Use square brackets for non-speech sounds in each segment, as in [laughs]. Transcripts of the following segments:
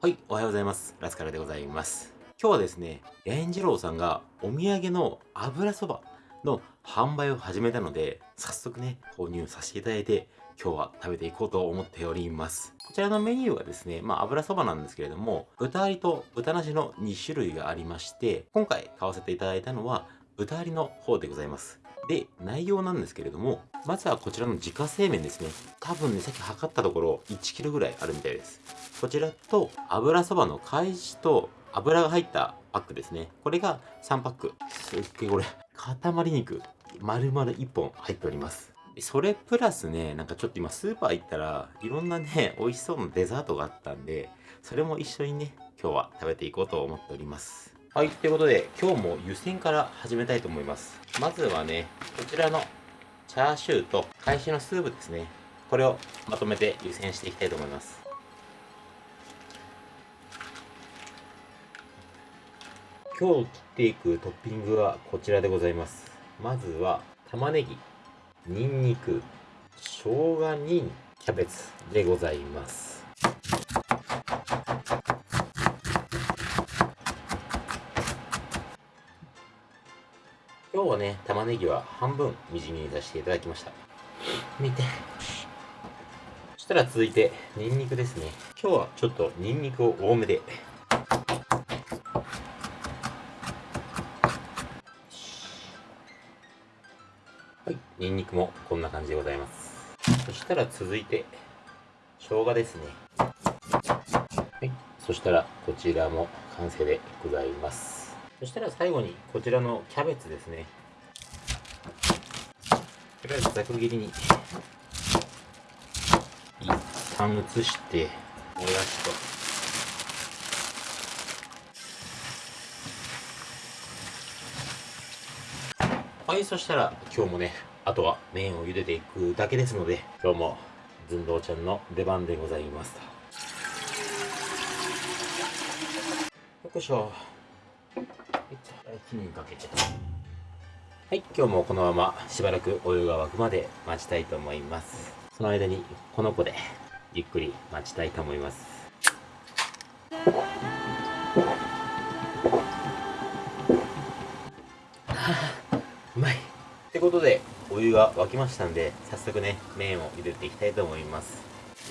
はい、おはようございます。ラスカルでございます。今日はですね、八重次郎さんがお土産の油そばの販売を始めたので、早速ね、購入させていただいて、今日は食べていこうと思っております。こちらのメニューはですね、まあ油そばなんですけれども、豚ありと豚なしの2種類がありまして、今回買わせていただいたのは豚ありの方でございます。で、内容なんですけれども、まずはこちらの自家製麺ですね。多分ね、さっき測ったところ 1kg ぐらいあるみたいです。こちらと油そばの返しと油が入ったパックですね。これが3パック。すっげえこれ、塊肉、丸々1本入っております。それプラスね、なんかちょっと今スーパー行ったらいろんなね、美味しそうなデザートがあったんで、それも一緒にね、今日は食べていこうと思っております。はい、ということで今日も湯煎から始めたいと思います。まずはね、こちらのチャーシューと返しのスープですね。これをまとめて湯煎していきたいと思います。今日切っていくトッピングはこちらでございます。まずは玉ねぎ、にんにく、生姜にキャベツでございます。今日はね、玉ねぎは半分みじん切りにさせていただきました。見て。そしたら続いて、ニンニクですね。今日はちょっとニンニクを多めで。はい、ニンニクもこんな感じでございます。そしたら続いて、生姜ですね。はい、そしたらこちらも完成でございます。そしたら最後にこちらのキャベツですね。とりあえずざく切りに一旦移してもやしと。はいそしたら今日もねあとは麺を茹でていくだけですので今日も寸胴ちゃんの出番でございます。よいしょ。火にかけてはい今日もこのまましばらくお湯が沸くまで待ちたいと思います。その間にこの子でゆっくり待ちたいと思います。うまい。ってことでお湯が沸きましたんで早速ね麺を茹でていきたいと思います。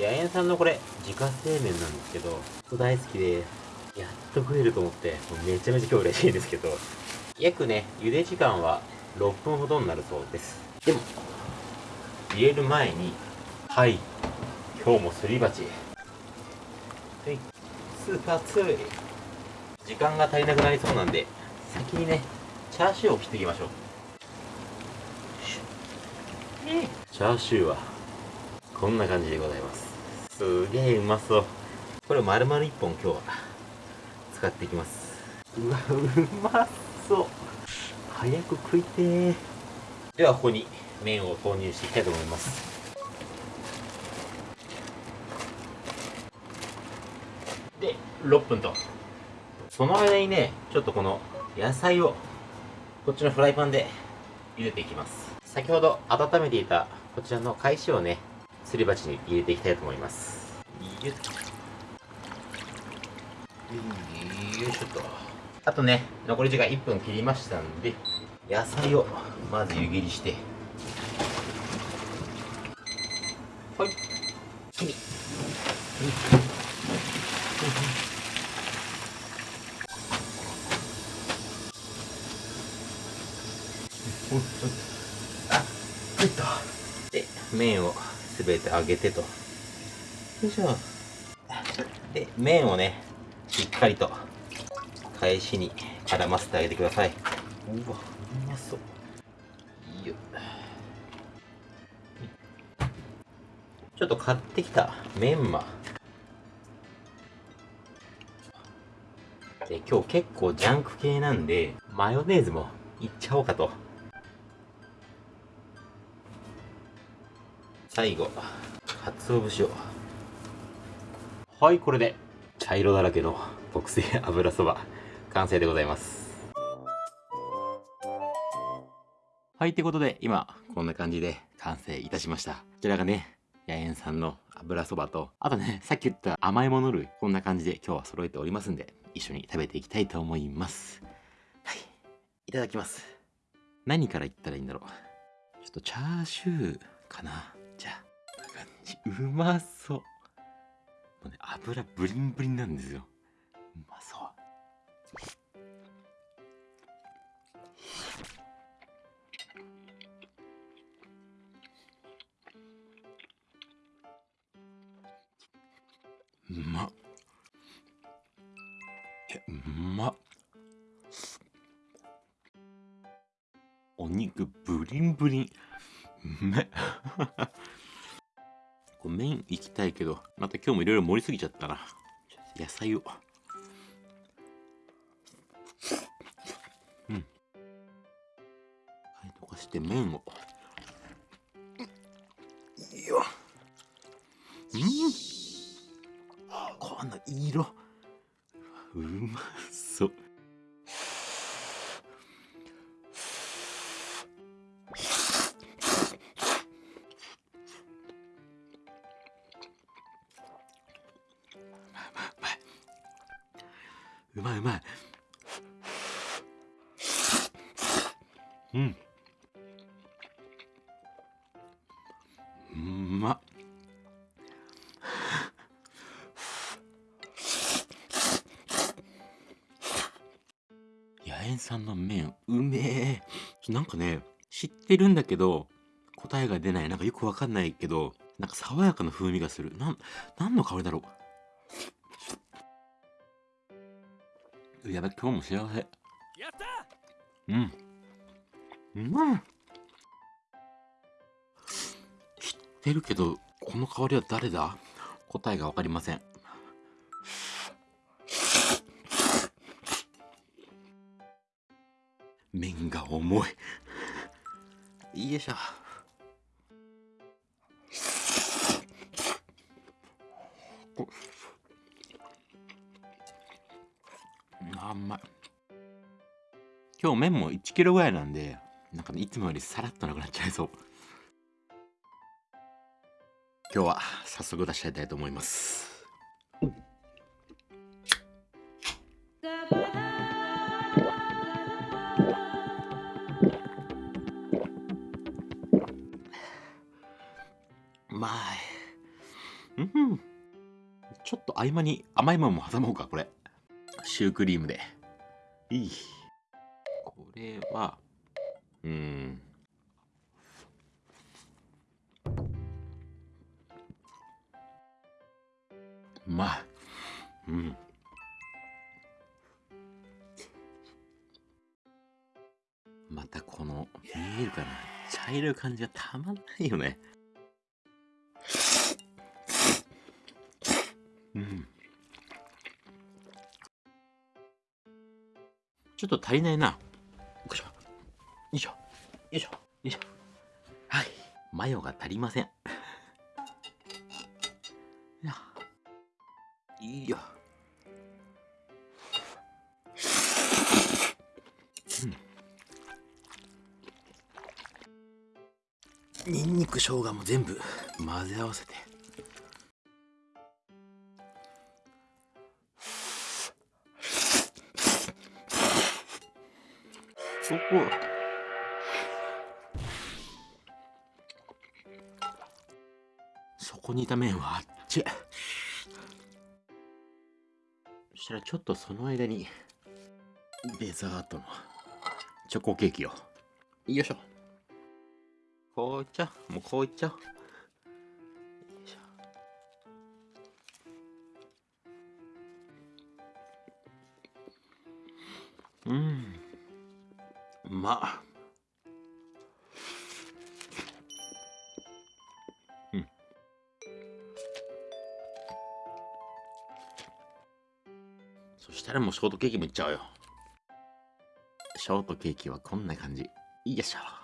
八重さんのこれ自家製麺なんですけど大好きで。すやっと食えると思って、めちゃめちゃ今日嬉しいんですけど、約ね、茹で時間は6分ほどになるそうです。でも、入れる前に、はい、今日もすり鉢。はい、スーパーツー時間が足りなくなりそうなんで、先にね、チャーシューを切っていきましょう。チャーシューは、こんな感じでございます。すげえうまそう。これ丸々1本今日は使っていきます。うわうまそう。早く食いてではここに麺を投入していきたいと思います。で6分と。その間にねちょっとこの野菜をこっちのフライパンで茹でていきます。先ほど温めていたこちらの返しをねすり鉢に入れていきたいと思います。よっよいしょと。あとね残り時間1分切りましたんで野菜をまず湯切りして。はい。切り、あっとで麺をすべて揚げてと。よいしょで麺をねしっかりと返しに絡ませてあげてください。うわうまそう。いいよ。ちょっと買ってきたメンマ。で今日結構ジャンク系なんでマヨネーズもいっちゃおうかと。最後鰹節を。はいこれで茶色だらけの特製 [laughs] 油そば完成でございますはいってことで今こんな感じで完成いたしましたこちらがね野猿さんの油そばと、あとね、さっき言った甘いもの類、こんな感じで今日は揃えておりますんで、一緒に食べていきたいと思います。はい。いただきます。何から言ったらいいんだろう。ちょっとチャーシューかな。じゃあ、こんな感じ。うまそう。うね、油ブリンブリンなんですよ。うまそう。うまっ。え、うまっ。お肉ブリンブリン。うめっ。こう麺いきたいけど、また今日もいろいろ盛りすぎちゃったな。野菜を。うん。はい、溶かして麺を。いいよ。うん。この色うまそううまっ。野猿さんの麺うめえ。なんかね知ってるんだけど答えが出ない。なんかよくわかんないけどなんか爽やかな風味がする。なん何の香りだろう。やばい今日も幸せ。やった！うん。うまいってるけどこの香りは誰だ？答えがわかりません。麺が重い。よいしょ。あんまい。今日麺も1キロぐらいなんでなんかねいつもよりさらっとなくなっちゃいそう。今日は早速出しちゃいたいと思います。まいうん。ちょっと合間に甘いものも挟もうかこれ。シュークリームで。いい。これはうん。まいうんまたこの見えるかな茶色い感じがたまんないよねうんちょっと足りないな。よいしょ。よいしょ。よいしょ。よいしょ。はい。マヨが足りません。いいよ。うん。ニンニク生姜も全部混ぜ合わせて。そこそこにいた麺はあっちそしたらちょっとその間にデザートのチョコケーキを。よいしょ。こういっちゃもうこうそしたらもうショートケーキもいっちゃうよ。ショートケーキはこんな感じ。よいしょ。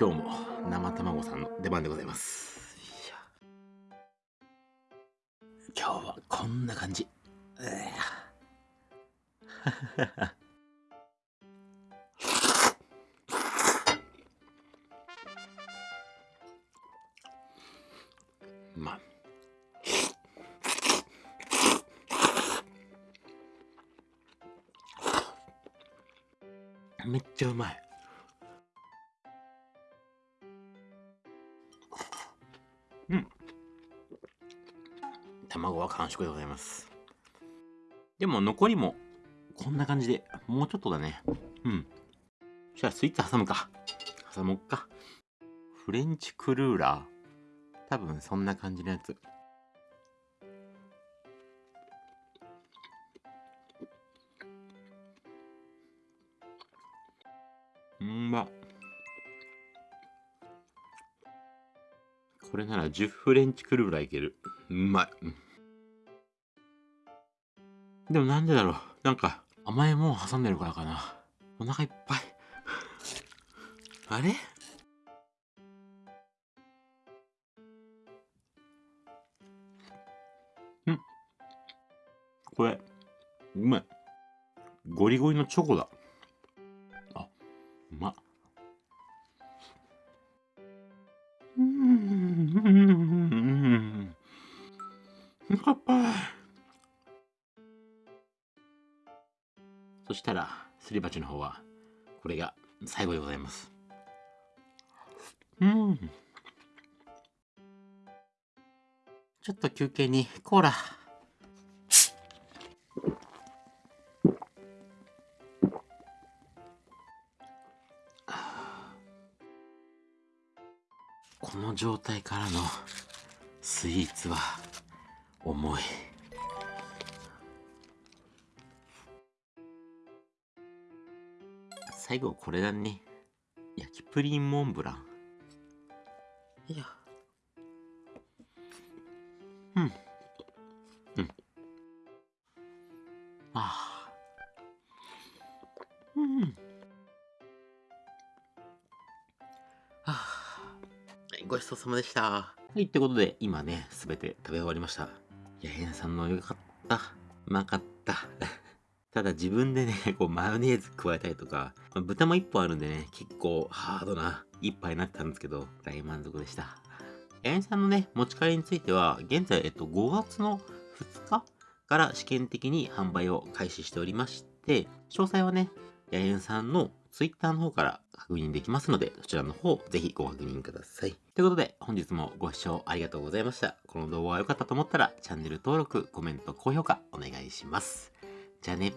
今日も生卵さんの出番でございます。今日はこんな感じ。まあ。めっちゃうまい。うん。卵は完食でございます。でも残りもこんな感じでもうちょっとだね。うん。じゃあスイーツ挟むか。挟もっか。フレンチクルーラー。多分そんな感じのやつ。うんまっ。これなら10フレンチクルーラーいける。うまい、でもなんでだろう。なんか甘いもん挟んでるからかな。お腹いっぱい。あれ？ん。これうまい。ゴリゴリのチョコだ。うま。っ。乾杯。そしたら、すり鉢の方は、これが最後でございます。うん。ちょっと休憩にコーラ。この状態からのスイーツは重い。最後これだね。焼きプリンモンブラン。いや。ごちそうさまでした。はい、ってことで、今ね、すべて食べ終わりました。いや、へんさんのよかった。うまかった。[laughs] ただ自分でね、[laughs] こうマヨネーズ加えたりとか、まあ、豚も1本あるんでね、結構ハードな一杯になったんですけど、大満足でした。ヤエさんのね、持ち帰りについては、現在、えっと、5月の2日から試験的に販売を開始しておりまして、詳細はね、ヤエさんの Twitter の方から確認できますので、そちらの方、ぜひご確認ください。ということで、本日もご視聴ありがとうございました。この動画が良かったと思ったら、チャンネル登録、コメント、高評価お願いします。じゃあね。